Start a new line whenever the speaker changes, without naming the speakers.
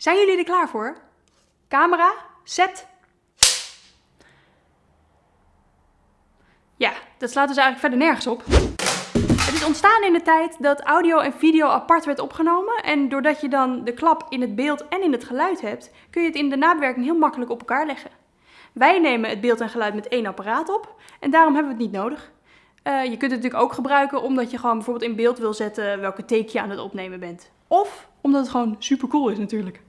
Zijn jullie er klaar voor? Camera, set. Ja, dat slaat dus eigenlijk verder nergens op. Het is ontstaan in de tijd dat audio en video apart werd opgenomen. En doordat je dan de klap in het beeld en in het geluid hebt, kun je het in de nabewerking heel makkelijk op elkaar leggen. Wij nemen het beeld en geluid met één apparaat op en daarom hebben we het niet nodig. Uh, je kunt het natuurlijk ook gebruiken omdat je gewoon bijvoorbeeld in beeld wil zetten welke take je aan het opnemen bent. Of omdat het gewoon super cool is natuurlijk.